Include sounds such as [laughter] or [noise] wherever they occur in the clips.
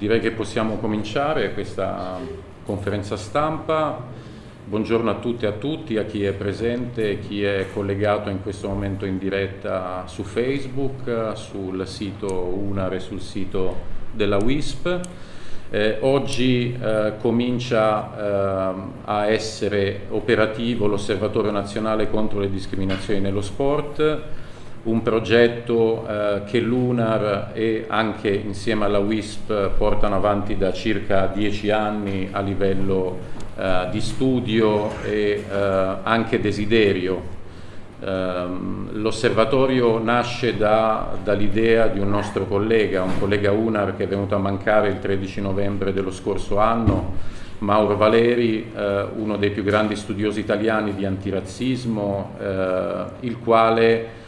direi che possiamo cominciare questa conferenza stampa. Buongiorno a tutte e a tutti, a chi è presente e chi è collegato in questo momento in diretta su Facebook, sul sito UNAR e sul sito della WISP. Eh, oggi eh, comincia eh, a essere operativo l'Osservatorio nazionale contro le discriminazioni nello sport un progetto eh, che l'UNAR e anche insieme alla WISP portano avanti da circa dieci anni a livello eh, di studio e eh, anche desiderio. Ehm, l'osservatorio nasce da, dall'idea di un nostro collega, un collega UNAR che è venuto a mancare il 13 novembre dello scorso anno, Mauro Valeri, eh, uno dei più grandi studiosi italiani di antirazzismo, eh, il quale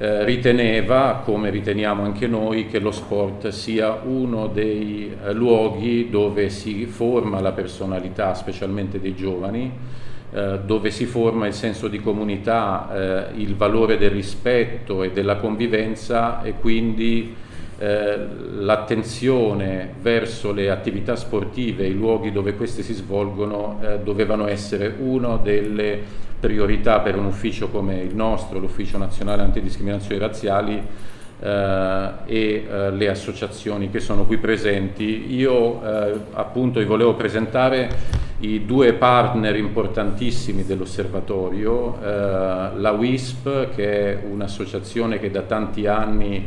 eh, riteneva, come riteniamo anche noi, che lo sport sia uno dei eh, luoghi dove si forma la personalità, specialmente dei giovani, eh, dove si forma il senso di comunità, eh, il valore del rispetto e della convivenza e quindi eh, l'attenzione verso le attività sportive, i luoghi dove queste si svolgono, dovevano essere una delle priorità per un ufficio come il nostro, l'Ufficio Nazionale Antidiscriminazioni Razziali eh, e eh, le associazioni che sono qui presenti. Io eh, appunto vi volevo presentare i due partner importantissimi dell'osservatorio, eh, la WISP che è un'associazione che da tanti anni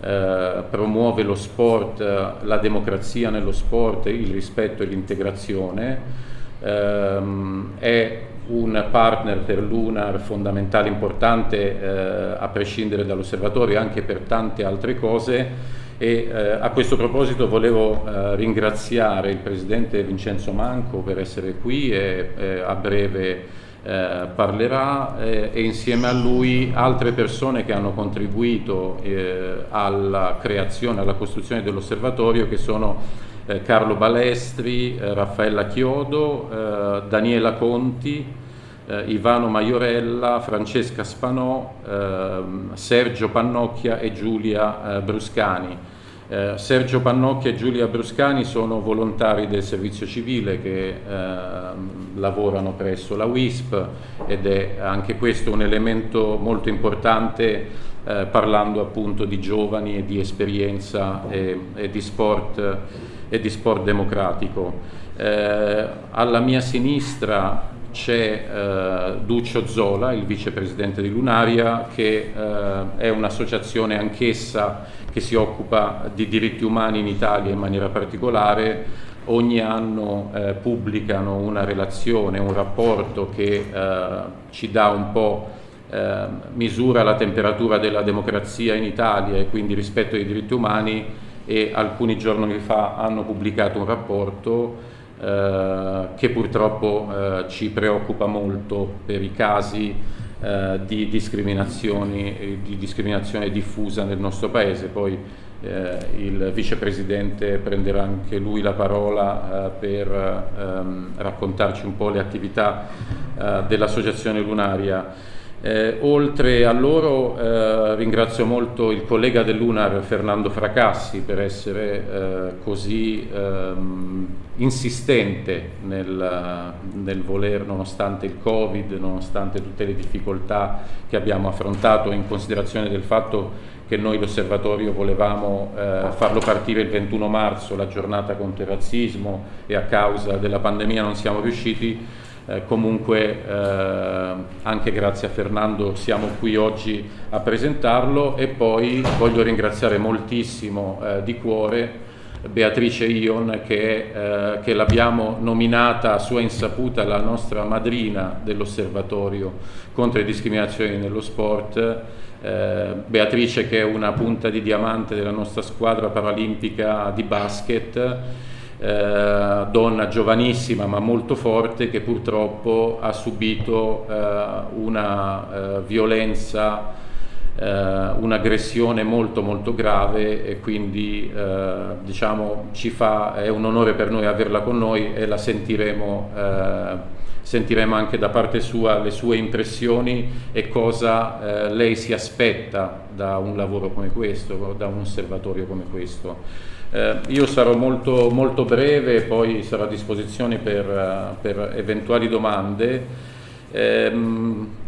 eh, promuove lo sport, la democrazia nello sport, il rispetto e l'integrazione. Ehm, è un partner per l'UNAR fondamentale, importante, eh, a prescindere dall'osservatorio, anche per tante altre cose. E eh, a questo proposito volevo eh, ringraziare il Presidente Vincenzo Manco per essere qui e eh, a breve eh, parlerà eh, e insieme a lui altre persone che hanno contribuito alla creazione, alla costruzione dell'osservatorio che sono eh, Carlo Balestri, eh, Raffaella Chiodo, eh, Daniela Conti, eh, Ivano Maiorella, Francesca Spanò, ehm, Sergio Pannocchia e Giulia eh, Bruscani. Eh, Sergio Pannocchia e Giulia Bruscani sono volontari del servizio civile che ehm, lavorano presso la WISP ed è anche questo un elemento molto importante eh, parlando appunto di giovani e di esperienza e, e di sport e di sport democratico. Eh, alla mia sinistra c'è eh, Duccio Zola, il vicepresidente di Lunaria, che eh, è un'associazione anch'essa che si occupa di diritti umani in Italia in maniera particolare. Ogni anno eh, pubblicano una relazione, un rapporto che eh, ci dà un po' eh, misura la temperatura della democrazia in Italia e quindi rispetto ai diritti umani e alcuni giorni fa hanno pubblicato un rapporto eh, che purtroppo eh, ci preoccupa molto per i casi eh, di, discriminazioni, di discriminazione diffusa nel nostro Paese. Poi eh, il vicepresidente prenderà anche lui la parola eh, per ehm, raccontarci un po' le attività eh, dell'Associazione Lunaria. Eh, oltre a loro eh, ringrazio molto il collega dell'UNAR Fernando Fracassi per essere eh, così ehm, insistente nel, nel, voler, nonostante il Covid, nonostante tutte le difficoltà che abbiamo affrontato in considerazione del fatto che noi l'osservatorio volevamo eh, farlo partire il 21 marzo, la giornata contro il razzismo e a causa della pandemia non siamo riusciti eh, comunque eh, anche grazie a Fernando siamo qui oggi a presentarlo e poi voglio ringraziare moltissimo eh, di cuore Beatrice Ion che, eh, che l'abbiamo nominata a sua insaputa la nostra madrina dell'osservatorio contro le discriminazioni nello sport. Eh, Beatrice che è una punta di diamante della nostra squadra paralimpica di basket eh, donna giovanissima ma molto forte che purtroppo ha subito eh, una eh, violenza, eh, un'aggressione molto molto grave e quindi diciamo ci fa, è un onore per noi averla con noi e la sentiremo sentiremo anche da parte sua le sue impressioni e cosa eh, lei si aspetta da un lavoro come questo, da un osservatorio come questo. Eh, io sarò molto, molto breve, poi sarò a disposizione per, per eventuali domande. Eh,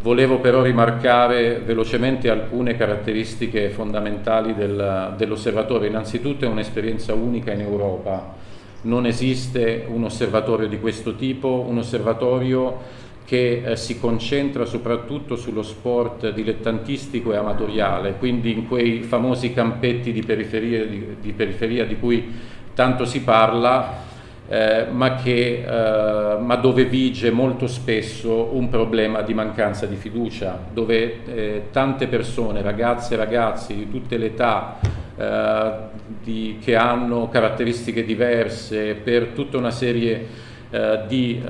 volevo però rimarcare velocemente alcune caratteristiche fondamentali del, dell'osservatorio. Innanzitutto è un'esperienza unica in Europa, non esiste un osservatorio di questo tipo, un osservatorio che eh, si concentra soprattutto sullo sport dilettantistico e amatoriale, quindi in quei famosi campetti di periferia di, di, periferia di cui tanto si parla, eh, ma, che, eh, ma, dove vige molto spesso un problema di mancanza di fiducia, dove eh, tante persone, ragazze e ragazzi di tutte le età, eh, di, che hanno caratteristiche diverse per tutta una serie eh, di,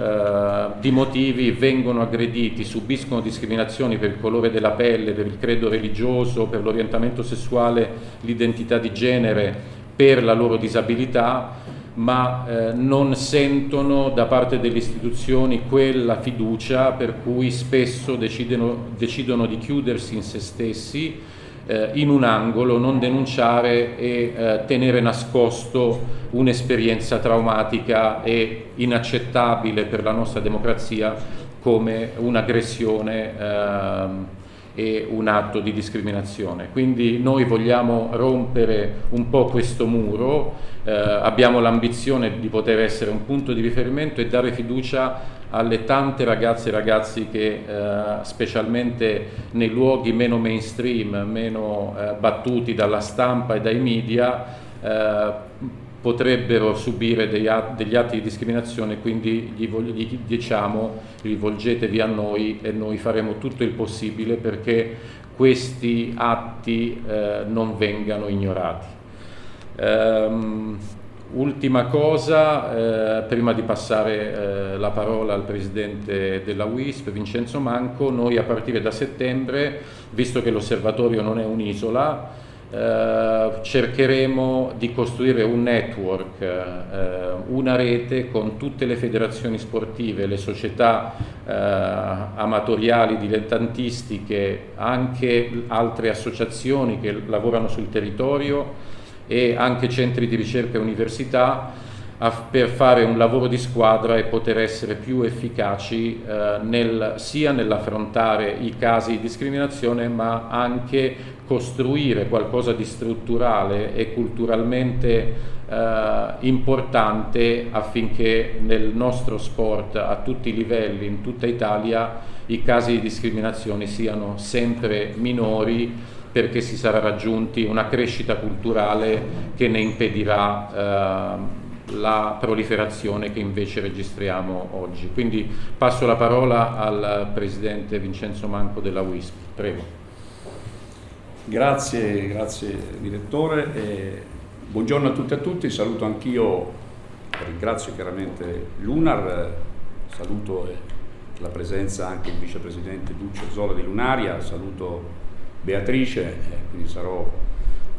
di, motivi vengono aggrediti, subiscono discriminazioni per il colore della pelle, per il credo religioso, per l'orientamento sessuale, l'identità di genere, per la loro disabilità, ma eh, non sentono da parte delle istituzioni quella fiducia per cui spesso decidono, decidono di chiudersi in se stessi eh, in un angolo, non denunciare e eh, tenere nascosto un'esperienza traumatica e inaccettabile per la nostra democrazia come un'aggressione ehm, e un atto di discriminazione. Quindi noi vogliamo rompere un po' questo muro, eh, abbiamo l'ambizione di poter essere un punto di riferimento e dare fiducia alle tante ragazze e ragazzi che eh, specialmente nei luoghi meno mainstream, meno eh, battuti dalla stampa e dai media, eh, potrebbero subire degli atti, di discriminazione, quindi gli, diciamo rivolgetevi a noi e noi faremo tutto il possibile perché questi atti eh, non vengano ignorati. Um, Ultima cosa, eh, prima di passare eh, la parola al Presidente della WISP, Vincenzo Manco, noi a partire da settembre, visto che l'osservatorio non è un'isola, cercheremo di costruire un network, eh, una rete con tutte le federazioni sportive, le società eh, amatoriali, dilettantistiche, anche altre associazioni che lavorano sul territorio e anche centri di ricerca e università per fare un lavoro di squadra e poter essere più efficaci eh, nel, sia nell'affrontare i casi di discriminazione ma anche costruire qualcosa di strutturale e culturalmente eh, importante affinché nel nostro sport a tutti i livelli, in tutta Italia, i casi di discriminazione siano sempre minori perché si sarà raggiunti una crescita culturale che ne impedirà eh, la proliferazione che invece registriamo oggi. Quindi passo la parola al Presidente Vincenzo Manco della WISP. Prego. Grazie, grazie Direttore. E buongiorno a tutti e a tutti, saluto anch'io, ringrazio chiaramente l'UNAR, saluto la presenza anche del Vicepresidente Duccio Zola di Lunaria, saluto Beatrice, eh, quindi sarò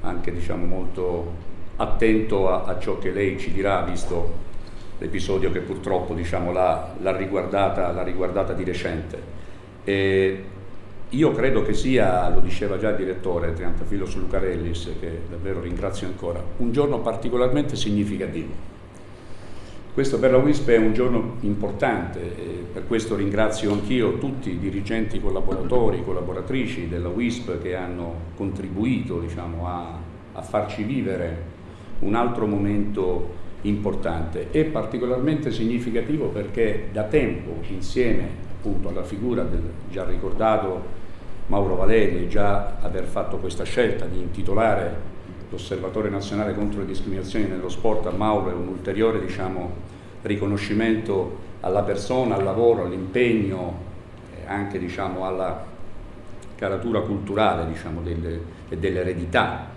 anche diciamo, molto attento a, a, ciò che lei ci dirà, visto l'episodio che purtroppo diciamo, l'ha, riguardata, riguardata, di recente. E io credo che sia, lo diceva già il direttore Triantafilo Lucarellis, che davvero ringrazio ancora, un giorno particolarmente significativo questo per la WISP è un giorno importante per questo ringrazio anch'io tutti i dirigenti collaboratori, collaboratrici della WISP che hanno contribuito diciamo, a, a farci vivere un altro momento importante e particolarmente significativo perché da tempo insieme appunto alla figura del già ricordato Mauro Valeri e già aver fatto questa scelta di intitolare l'Osservatorio Nazionale contro le discriminazioni nello sport a Mauro è un ulteriore diciamo, riconoscimento alla persona, al lavoro, all'impegno, eh, anche diciamo, alla caratura culturale diciamo, delle, e dell'eredità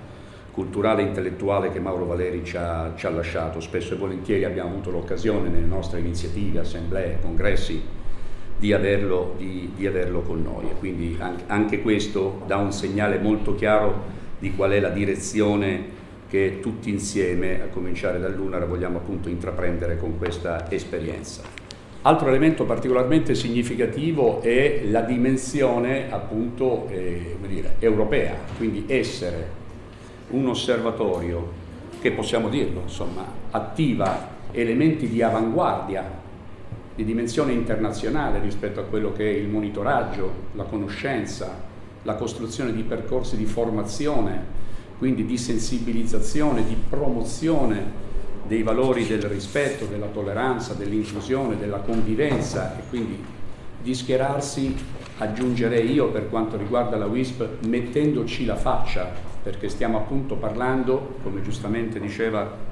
culturale e intellettuale che Mauro Valeri ci ha, ci ha lasciato. Spesso e volentieri abbiamo avuto l'occasione nelle nostre iniziative, assemblee, congressi, di averlo, di, di averlo con noi. E quindi anche, questo dà un segnale molto chiaro di qual è la direzione che tutti insieme, a cominciare dall'UNAR, vogliamo appunto intraprendere con questa esperienza. Altro elemento particolarmente significativo è la dimensione appunto eh, dire, europea, quindi essere un osservatorio che possiamo dirlo, insomma, attiva elementi di avanguardia, di dimensione internazionale rispetto a quello che è il monitoraggio, la conoscenza, la costruzione di percorsi di formazione, quindi di sensibilizzazione, di promozione dei valori del rispetto, della tolleranza, dell'inclusione, della convivenza. E quindi di schierarsi, aggiungerei io per quanto riguarda la WISP, mettendoci la faccia, perché stiamo appunto parlando, come giustamente diceva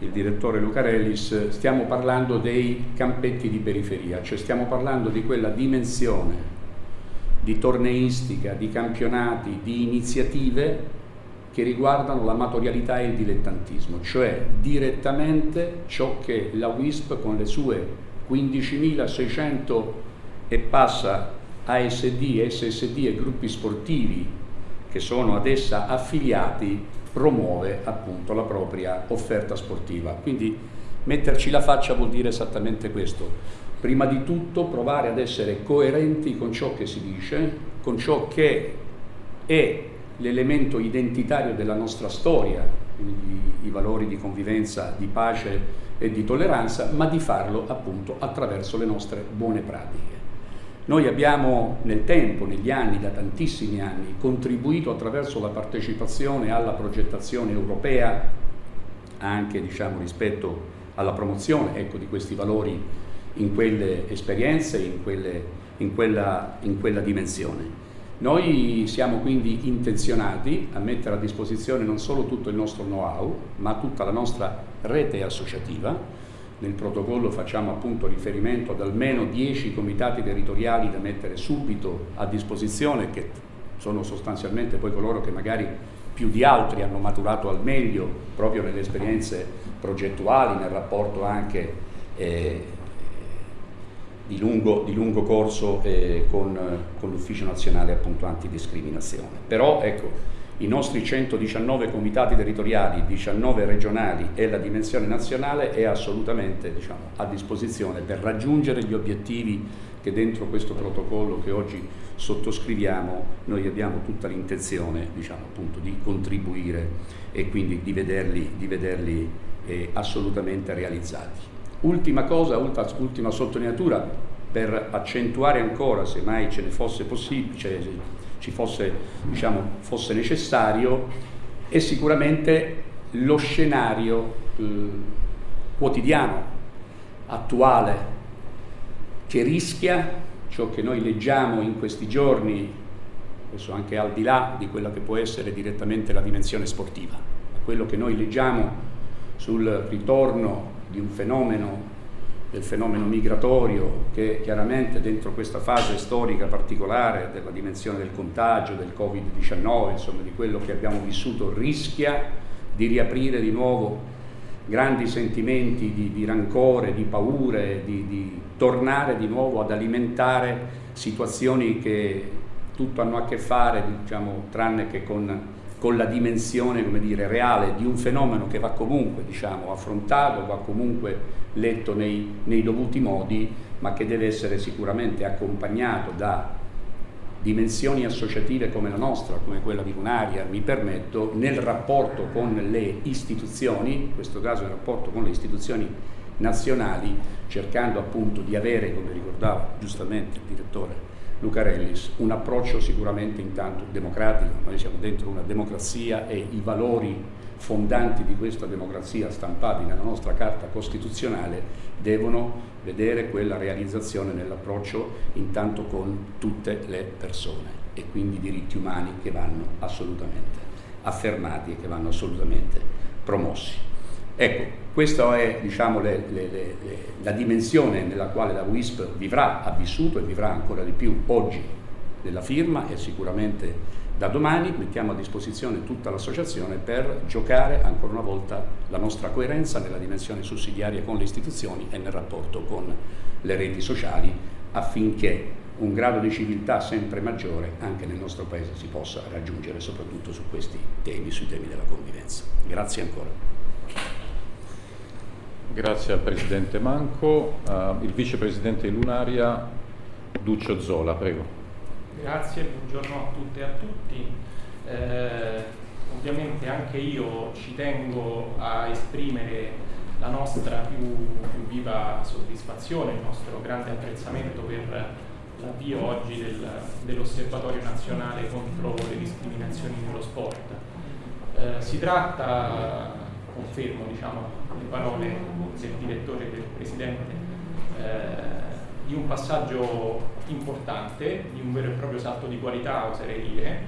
il direttore Lucarellis, stiamo parlando dei campetti di periferia, cioè stiamo parlando di quella dimensione di torneistica, di campionati, di iniziative che riguardano l'amatorialità e il dilettantismo, cioè direttamente ciò che la WISP con le sue 15.600 e passa ASD, SSD e gruppi sportivi che sono ad essa affiliati promuove appunto la propria offerta sportiva. Quindi metterci la faccia vuol dire esattamente questo. Prima di tutto provare ad essere coerenti con ciò che si dice, con ciò che è l'elemento identitario della nostra storia, quindi i valori di convivenza, di pace e di tolleranza, ma di farlo appunto attraverso le nostre buone pratiche. Noi abbiamo nel tempo, negli anni, da tantissimi anni, contribuito attraverso la partecipazione alla progettazione europea, anche diciamo, rispetto alla promozione ecco, di questi valori in quelle esperienze, in, quelle, in, quella, in quella dimensione. Noi siamo quindi intenzionati a mettere a disposizione non solo tutto il nostro know-how, ma tutta la nostra rete associativa. Nel protocollo facciamo appunto riferimento ad almeno 10 comitati territoriali da mettere subito a disposizione, che sono sostanzialmente poi coloro che magari più di altri hanno maturato al meglio proprio nelle esperienze progettuali, nel rapporto anche eh, di lungo, di lungo corso eh, con, con l'Ufficio Nazionale appunto Antidiscriminazione. Però ecco, i nostri 119 comitati territoriali, 19 regionali e la dimensione nazionale è assolutamente diciamo, a disposizione per raggiungere gli obiettivi che dentro questo protocollo che oggi sottoscriviamo noi abbiamo tutta l'intenzione diciamo, di contribuire e quindi di vederli, di vederli eh, assolutamente realizzati. Ultima cosa, ultima sottolineatura per accentuare ancora, se mai ce ne fosse possibile, ci fosse, diciamo, fosse necessario, è sicuramente lo scenario eh, quotidiano, attuale, che rischia ciò che noi leggiamo in questi giorni, adesso anche al di là di quella che può essere direttamente la dimensione sportiva, quello che noi leggiamo sul ritorno di un fenomeno, del fenomeno migratorio che chiaramente dentro questa fase storica particolare della dimensione del contagio, del Covid-19, insomma di quello che abbiamo vissuto, rischia di riaprire di nuovo grandi sentimenti di, di rancore, di paure, di, di tornare di nuovo ad alimentare situazioni che tutto hanno a che fare, diciamo, tranne che con con la dimensione dire, reale di un fenomeno che va comunque diciamo, affrontato, va comunque letto nei, nei dovuti modi, ma che deve essere sicuramente accompagnato da dimensioni associative come la nostra, come quella di Lunaria, mi permetto, nel rapporto con le istituzioni, in questo caso nel rapporto con le istituzioni nazionali, cercando appunto di avere, come ricordava giustamente il direttore Lucarellis, un approccio sicuramente intanto democratico, noi siamo dentro una democrazia e i valori fondanti di questa democrazia stampati nella nostra Carta Costituzionale devono vedere quella realizzazione nell'approccio intanto con tutte le persone e quindi diritti umani che vanno assolutamente affermati e che vanno assolutamente promossi. Ecco, questa è diciamo, le, le, le, la dimensione nella quale la WISP vivrà, ha vissuto e vivrà ancora di più oggi della firma e sicuramente da domani mettiamo a disposizione tutta l'associazione per giocare ancora una volta la nostra coerenza nella dimensione sussidiaria con le istituzioni e nel rapporto con le reti sociali affinché un grado di civiltà sempre maggiore anche nel nostro Paese si possa raggiungere soprattutto su questi temi, sui temi della convivenza. Grazie ancora. Grazie al Presidente Manco. Uh, il Vicepresidente Lunaria, Duccio Zola, prego. Grazie, buongiorno a tutte e a tutti. Eh, ovviamente anche io ci tengo a esprimere la nostra più, più viva soddisfazione, il nostro grande apprezzamento per l'avvio oggi del, dell'Osservatorio nazionale contro le discriminazioni nello sport. Eh, si tratta, confermo diciamo, le parole del direttore e del presidente, eh, di un passaggio importante, di un vero e proprio salto di qualità, oserei dire,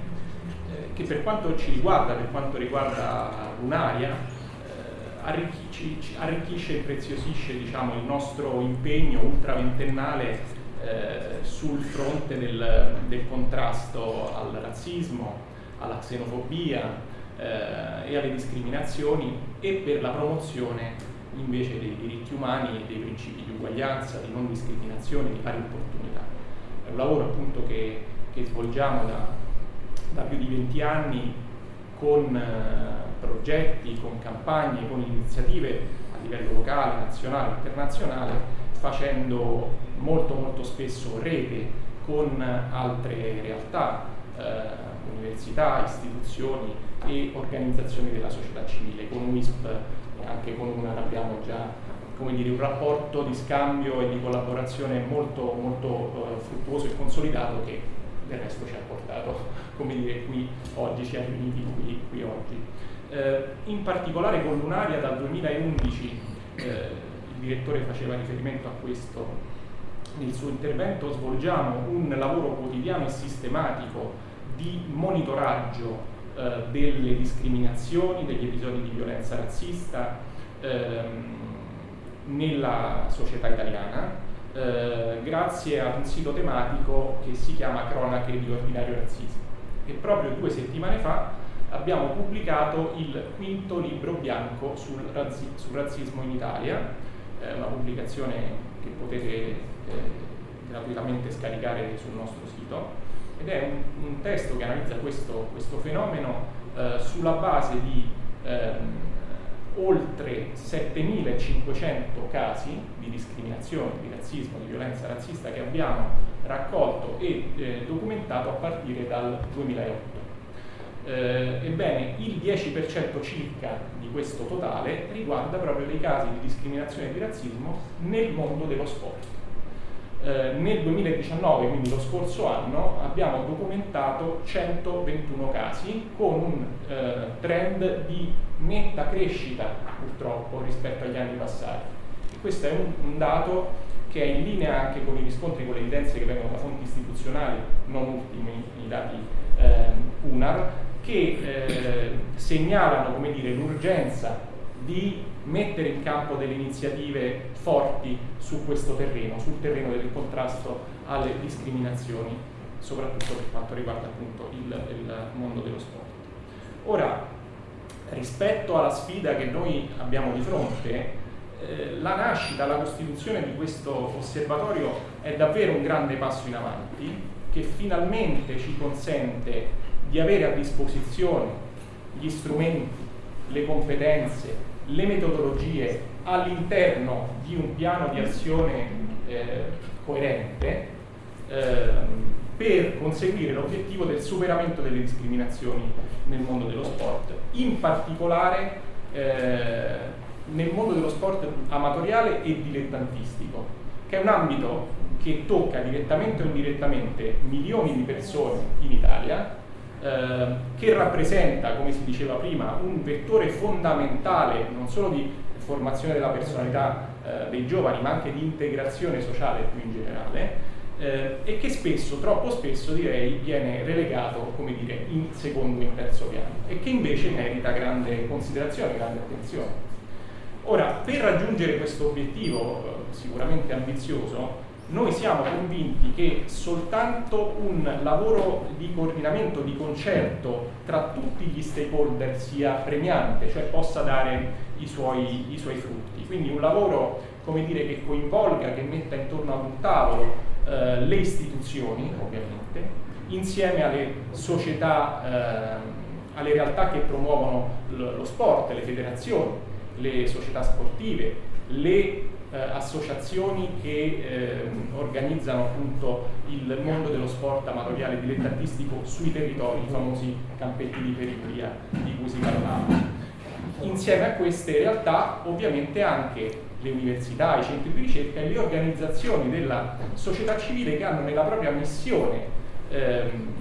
eh, che per quanto ci riguarda, per quanto riguarda Lunaria, eh, arricchisce, e preziosisce diciamo, il nostro impegno ultraventennale eh, sul fronte del, del, contrasto al razzismo, alla xenofobia eh, e alle discriminazioni e per la promozione invece dei diritti umani e dei principi di uguaglianza, di non discriminazione, di pari opportunità. È un lavoro appunto che, che svolgiamo da, da, più di 20 anni con eh, progetti, con campagne, con iniziative a livello locale, nazionale, internazionale, facendo molto molto spesso rete con altre realtà, eh, università, istituzioni e organizzazioni della società civile, con WISP anche con una abbiamo già dire, un rapporto di scambio e di collaborazione molto, molto uh, fruttuoso e consolidato che del resto ci ha portato [laughs] come dire, qui oggi, ci ha riuniti qui, qui oggi. Eh, in particolare con Lunaria dal 2011, eh, il direttore faceva riferimento a questo nel suo intervento, svolgiamo un lavoro quotidiano e sistematico di monitoraggio eh, delle discriminazioni, degli episodi di violenza razzista ehm, nella società italiana, eh, grazie ad un sito tematico che si chiama Cronache di ordinario razzismo. E proprio due settimane fa abbiamo pubblicato il quinto libro bianco sul, razzi sul razzismo in Italia, eh, una pubblicazione che potete eh, gratuitamente scaricare sul nostro sito ed è un, un testo che analizza questo, questo fenomeno eh, sulla base di ehm, oltre 7500 casi di discriminazione, di razzismo, di violenza razzista che abbiamo raccolto e eh, documentato a partire dal 2008. Eh, ebbene, il 10% circa di questo totale riguarda proprio dei casi di discriminazione e di razzismo nel mondo dello sport. Eh, nel 2019, quindi lo scorso anno, abbiamo documentato 121 casi con un eh, trend di netta crescita purtroppo rispetto agli anni passati. E questo è un, un, dato che è in linea anche con i riscontri, con le evidenze che vengono da fonti istituzionali, non ultimi i dati eh, UNAR, che eh, segnalano l'urgenza di mettere in campo delle iniziative forti su questo terreno, sul terreno del contrasto alle discriminazioni, soprattutto per quanto riguarda appunto il, il mondo dello sport. Ora, rispetto alla sfida che noi abbiamo di fronte, eh, la nascita, la costituzione di questo osservatorio è davvero un grande passo in avanti che finalmente ci consente di avere a disposizione gli strumenti, le competenze, le metodologie all'interno di un piano di azione eh, coerente eh, per conseguire l'obiettivo del superamento delle discriminazioni nel mondo dello sport, in particolare eh, nel mondo dello sport amatoriale e dilettantistico, che è un ambito che tocca direttamente o indirettamente milioni di persone in Italia, eh, che rappresenta, come si diceva prima, un vettore fondamentale non solo di formazione della personalità eh, dei giovani, ma anche di integrazione sociale più in generale, eh, e che spesso, troppo spesso direi, viene relegato, come dire, in secondo e in terzo piano, e che invece merita grande considerazione, grande attenzione. Ora, per raggiungere questo obiettivo eh, sicuramente ambizioso, noi siamo convinti che soltanto un lavoro di coordinamento, di concerto tra tutti gli stakeholder sia premiante, cioè possa dare i suoi, i suoi frutti. Quindi un lavoro dire, che coinvolga, che metta intorno ad un tavolo eh, le istituzioni, ovviamente, insieme alle società, eh, alle realtà che promuovono lo sport, le federazioni, le società sportive, le eh, associazioni che eh, organizzano appunto il mondo dello sport amatoriale dilettantistico sui territori, i famosi campetti di periferia di cui si parlava. Insieme a queste realtà ovviamente anche le università, i centri di ricerca e le organizzazioni della società civile che hanno nella propria missione ehm,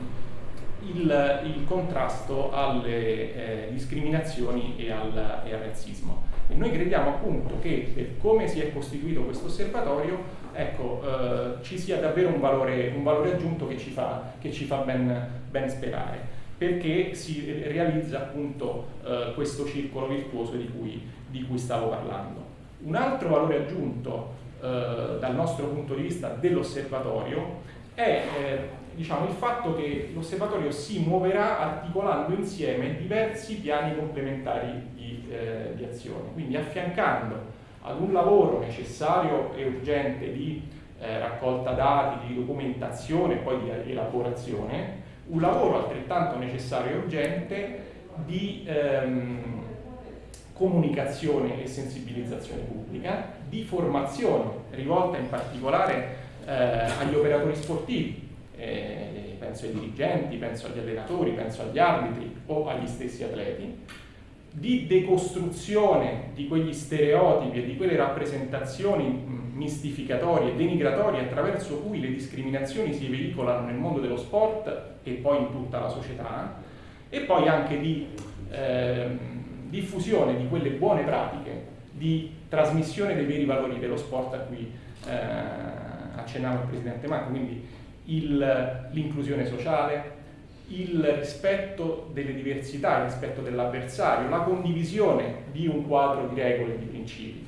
il, il, contrasto alle eh, discriminazioni e al, e al, razzismo. E noi crediamo appunto che per come si è costituito questo osservatorio ecco, eh, ci sia davvero un valore, un valore aggiunto che ci fa, che ci fa ben, ben sperare perché si realizza appunto eh, questo circolo virtuoso di cui, di cui stavo parlando. Un altro valore aggiunto eh, dal nostro punto di vista dell'osservatorio è eh, diciamo, il fatto che l'osservatorio si muoverà articolando insieme diversi piani complementari eh, di azione, quindi affiancando ad un lavoro necessario e urgente di eh, raccolta dati, di documentazione e poi di elaborazione, un lavoro altrettanto necessario e urgente di ehm, comunicazione e sensibilizzazione pubblica, di formazione rivolta in particolare eh, agli operatori sportivi, eh, penso ai dirigenti, penso agli allenatori, penso agli arbitri o agli stessi atleti, di decostruzione di quegli stereotipi e di quelle rappresentazioni mistificatorie denigratorie attraverso cui le discriminazioni si veicolano nel mondo dello sport e poi in tutta la società, e poi anche di eh, diffusione di quelle buone pratiche, di trasmissione dei veri valori dello sport a cui eh, accennava il Presidente Manco, quindi l'inclusione sociale, il rispetto delle diversità, il rispetto dell'avversario, la condivisione di un quadro di regole e di principi.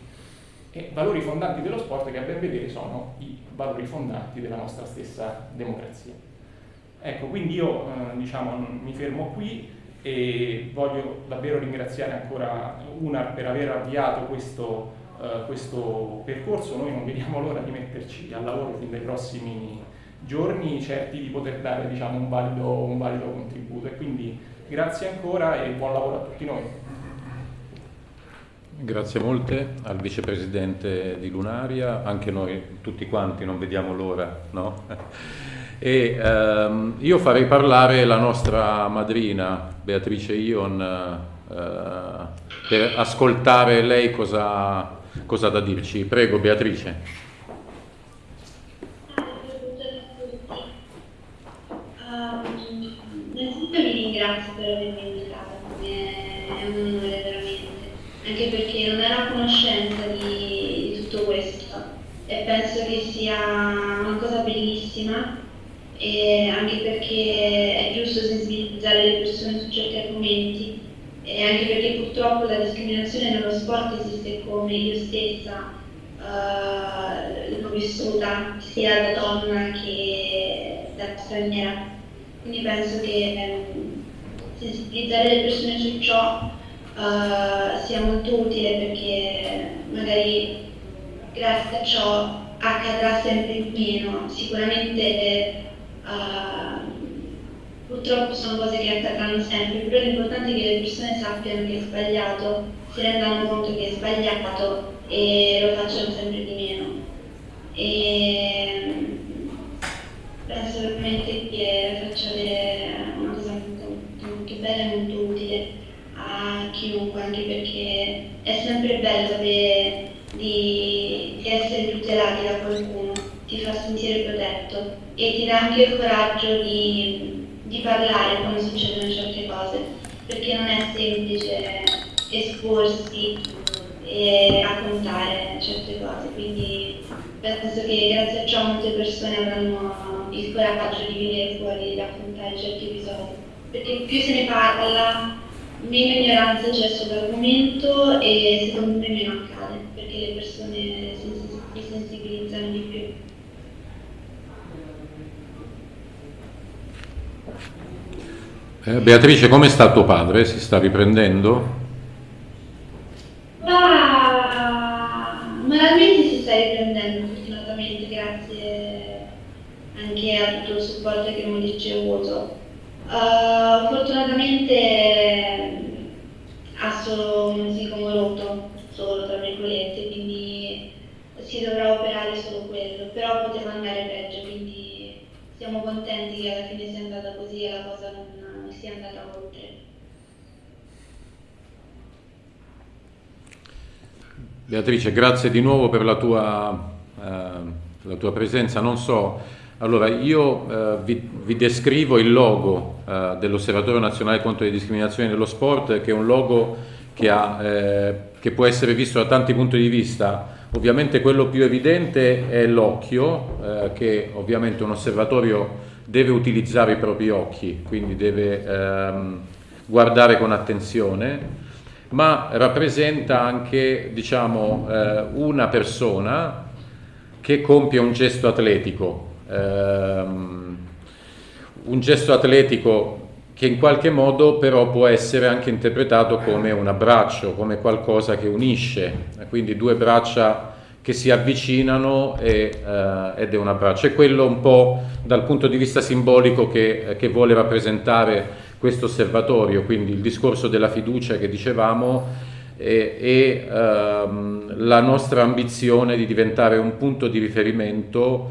E valori fondanti dello sport che a ben vedere sono i valori fondanti della nostra stessa democrazia. Ecco, quindi io eh, diciamo, mi fermo qui e voglio davvero ringraziare ancora UNAR per aver avviato questo, uh, questo percorso, noi non vediamo l'ora di metterci al lavoro fin dai prossimi giorni, certi di poter dare diciamo, un, valido, un valido contributo e quindi grazie ancora e buon lavoro a tutti noi. Grazie molte al vicepresidente di Lunaria, anche noi tutti quanti non vediamo l'ora, no? [laughs] E ehm, io farei parlare la nostra madrina Beatrice Ion eh, per ascoltare lei cosa, cosa ha da dirci. Prego Beatrice. innanzitutto ringrazio per avermi invitato, è un onore veramente, anche perché non ero a conoscenza di, di tutto questo. E penso che sia una cosa bellissima. E anche perché è giusto sensibilizzare le persone su certi argomenti. E anche perché purtroppo la discriminazione nello sport esiste come io stessa uh, l'ho vissuta sia da donna che da straniera. Quindi penso che sensibilizzare le persone su ciò uh, sia molto utile perché magari grazie a ciò accadrà sempre meno. Sicuramente Uh, purtroppo sono cose che accadranno sempre, però l'importante è che le persone sappiano che è sbagliato, si rendano conto che è sbagliato e lo facciano sempre di meno. E penso veramente che facciate una cosa molto, molto bella e molto utile a chiunque, anche perché è sempre bello sapere di, di essere tutelati da qualcuno, ti fa sentire protetto e ti dà anche il coraggio di, di parlare quando succedono certe cose, perché non è semplice esporsi e raccontare certe cose, quindi penso che grazie a ciò molte persone avranno il coraggio di venire fuori e di affrontare certi episodi, perché più se ne parla, meno ignoranza c'è sull'argomento e secondo me meno accade, perché le persone si sensibilizzano di più. Eh, Beatrice, come sta tuo padre? Si sta riprendendo? Ma moralmente si sta riprendendo, fortunatamente, grazie anche a tutto il supporto che abbiamo ricevuto. Uh, fortunatamente solo un sicomo rotto, virgolette, quindi si dovrà operare solo quello, però poteva andare peggio, quindi siamo contenti che alla fine sia andata così e la cosa non sia andata oltre. Beatrice, grazie di nuovo per la tua, eh, la tua presenza. Non so, allora io eh, vi, vi, descrivo il logo eh, dell'Osservatorio Nazionale contro le discriminazioni nello sport, che è un logo che, ha, eh, che può essere visto da tanti punti di vista. Ovviamente quello più evidente è l'occhio, eh, che ovviamente un osservatorio deve utilizzare i propri occhi, quindi deve ehm, guardare con attenzione ma rappresenta anche diciamo, eh, una persona che compie un gesto atletico, ehm, un gesto atletico che in qualche modo però può essere anche interpretato come un abbraccio, come qualcosa che unisce, quindi due braccia che si avvicinano e, eh, ed è un abbraccio. È quello un po' dal punto di vista simbolico che, che vuole rappresentare questo osservatorio, quindi il discorso della fiducia che dicevamo e, e ehm, la nostra ambizione di diventare un punto di riferimento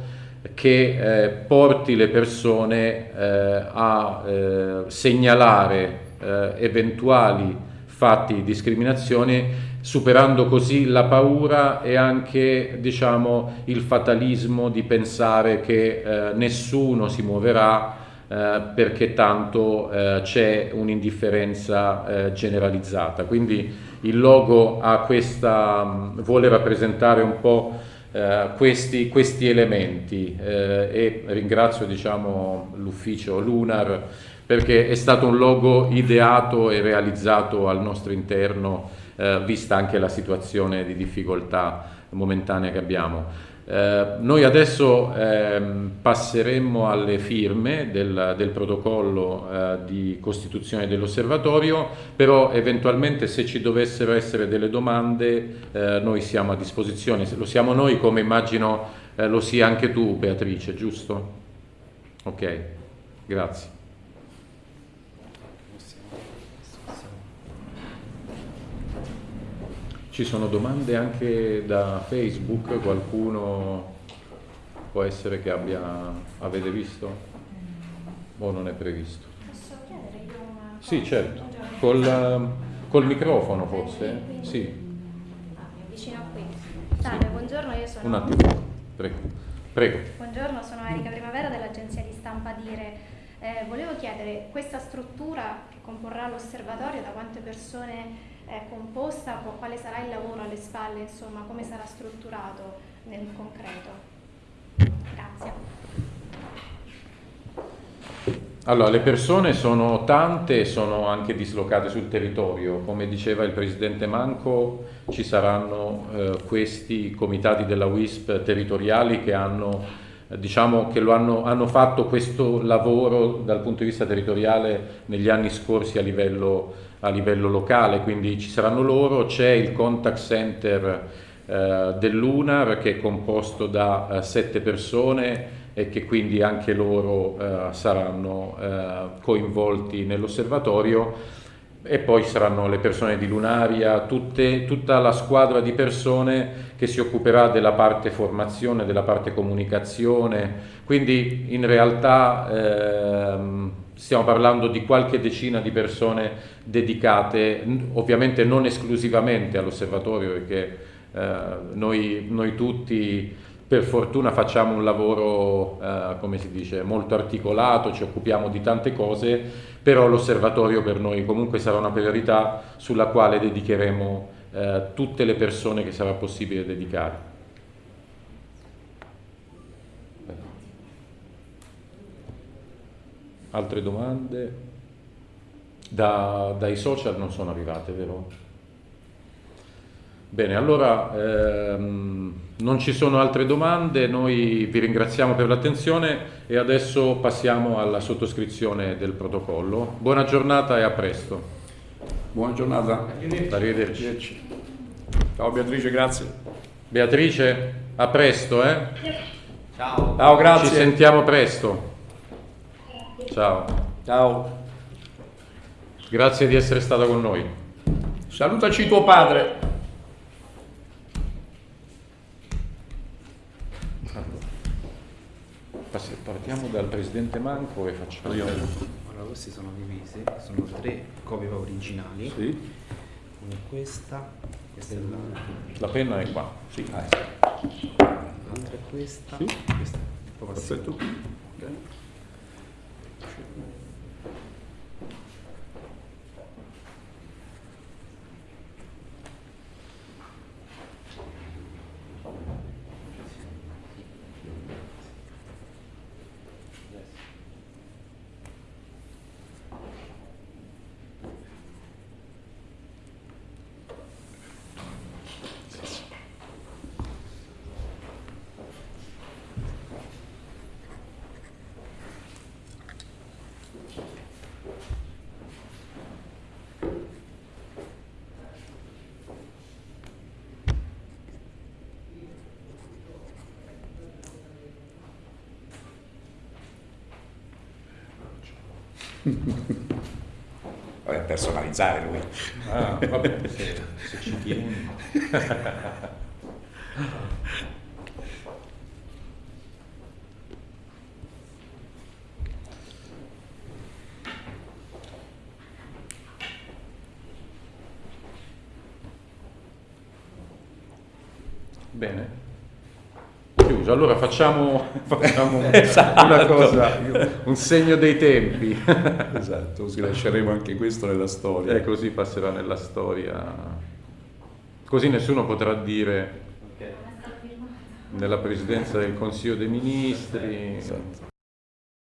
che eh, porti le persone eh, a eh, segnalare eh, eventuali fatti di discriminazione superando così la paura e anche diciamo, il fatalismo di pensare che eh, nessuno si muoverà eh, perché tanto c'è un'indifferenza generalizzata. Quindi il logo questa, mm, vuole rappresentare un po' eh, questi, questi, elementi eh, e ringrazio diciamo, l'ufficio Lunar perché è stato un logo ideato e realizzato al nostro interno vista anche la situazione di difficoltà momentanea che abbiamo. Eh, noi adesso eh, passeremmo alle firme del, del protocollo eh, di costituzione dell'osservatorio, però eventualmente se ci dovessero essere delle domande eh, noi siamo a disposizione, lo siamo noi come immagino eh, lo sia anche tu Beatrice, giusto? Ok, grazie. Ci sono domande anche da Facebook, qualcuno può essere che abbia, avete visto? O non è previsto? Posso chiedere io una? Sì, certo. Col, col microfono forse? Sì. Ah. Salve, buongiorno, io sono... Un attimo, prego. Prego. Buongiorno, sono Erika Primavera dell'agenzia di stampa Dire. Eh, volevo chiedere, questa struttura che comporrà l'osservatorio, da quante persone è composta, quale sarà il lavoro alle spalle, insomma, come sarà strutturato nel concreto. Grazie. Allora, le persone sono tante e sono anche dislocate sul territorio. Come diceva il Presidente Manco, ci saranno eh, questi comitati della WISP territoriali che hanno, diciamo, che hanno, hanno, fatto questo lavoro dal punto di vista territoriale negli anni scorsi a livello a livello locale, quindi ci saranno loro, c'è il contact center eh, dell'UNAR che è composto da eh, sette persone e che quindi anche loro eh, saranno eh, coinvolti nell'osservatorio e poi saranno le persone di Lunaria, tutte, tutta la squadra di persone che si occuperà della parte formazione, della parte comunicazione, quindi in realtà ehm, stiamo parlando di qualche decina di persone dedicate, ovviamente non esclusivamente all'osservatorio, perché eh, noi, noi, tutti per fortuna facciamo un lavoro, eh, come si dice, molto articolato, ci occupiamo di tante cose, però l'osservatorio per noi comunque sarà una priorità sulla quale dedicheremo eh, tutte le persone che sarà possibile dedicare. Altre domande? Da, dai social non sono arrivate, vero? Bene, allora ehm, non ci sono altre domande, noi vi ringraziamo per l'attenzione e adesso passiamo alla sottoscrizione del protocollo. Buona giornata e a presto. Buona giornata. Arrivederci. Arrivederci. Ciao Beatrice, grazie. Beatrice, a presto, eh? Ciao. Ciao, grazie. Ci sentiamo presto. Ciao. Ciao. Grazie di essere stato con noi. Salutaci tuo padre. Partiamo dal Presidente Manco e facciamo... Allora, questi sono divisi, sono tre copie originali. Sì. Una è questa, questa è la, La penna è qua. Sì. Ah, l'altra è questa, Sì. questa è proprio sì. perfetto. Ok. [laughs] Vabbè, personalizzare lui. Ah, vabbè, se, se ci tieni. [laughs] Bene. Facciamo, [laughs] facciamo [laughs] una Esatto. cosa, un segno dei tempi. [laughs] Esatto, così lasceremo anche questo nella storia. E così passerà nella storia. Così nessuno potrà dire nella presidenza del Consiglio dei Ministri. Esatto.